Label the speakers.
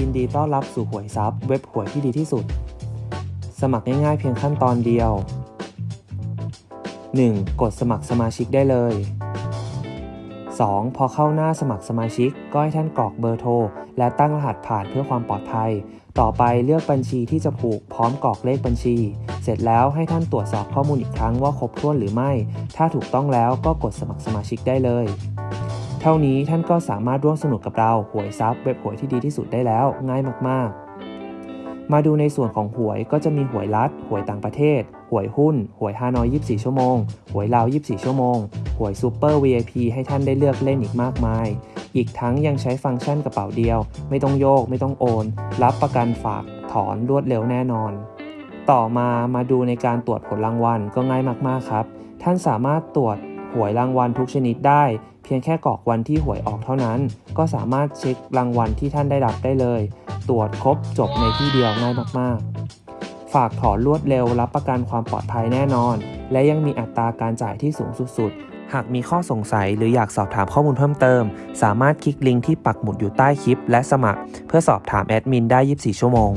Speaker 1: ยินดีต้อนรับสู่หวยซับเว็บหวยที่ดีที่สุด สมัครง่ายๆเพียงขั้นตอนเดียว 1. กดสมัครสมาชิกได้เลย 2. พอเข้าหน้าสมัครสมาชิก ก็ให้ท่านกรอกเบอร์โทร และตั้งรหัสผ่านเพื่อความปลอดภัย ต่อไปเลือกบัญชีที่จะผูกพร้อมกรอกเลขบัญชี เสร็จแล้วให้ท่านตรวจสอบข้อมูลอีกครั้งว่าครบถ้วนหรือไม่ ถ้าถูกต้องแล้วก็กดสมัครสมาชิกได้เลย ท่านี้ท่านก็สามารถร่วมสนุกกับเราหวยซับเว็บหวยที่ดีที่สุดได้แล้วง่ายมากๆ มาดูในส่วนของหวยก็จะมีหวยรัฐ หวยต่างประเทศ หวยหุ้น หวยฮานอย 24 ชั่วโมง หวยลาว 24 ชั่วโมง หวยซูเปอร์ VIP ให้ท่านได้เลือกเล่นอีกมากมาย อีกทั้งยังใช้ฟังก์ชันกระเป๋าเดียว ไม่ต้องโยก ไม่ต้องโอน รับประกันฝากถอนรวดเร็วแน่นอนต่อมามาดูในการตรวจผลรางวัลก็ง่ายมากๆครับ ท่านสามารถตรวจหวยรางวัลทุกชนิดได้ เพียงแค่กรอกวันที่หวยออกเท่านั้น ก็สามารถเช็ครางวัลที่ท่านได้รับได้เลย ตรวจครบจบในที่เดียวง่ายมากๆ ฝากถอนรวดเร็วรับประกันความปลอดภัยแน่นอน และยังมีอัตราการจ่ายที่สูงสุดๆหากมีข้อสงสัยหรืออยากสอบถามข้อมูลเพิ่มเติม สามารถคลิกลิงก์ที่ปักหมุดอยู่ใต้คลิป และสมัคร เพื่อสอบถามแอดมินได้ 24 ชั่วโมง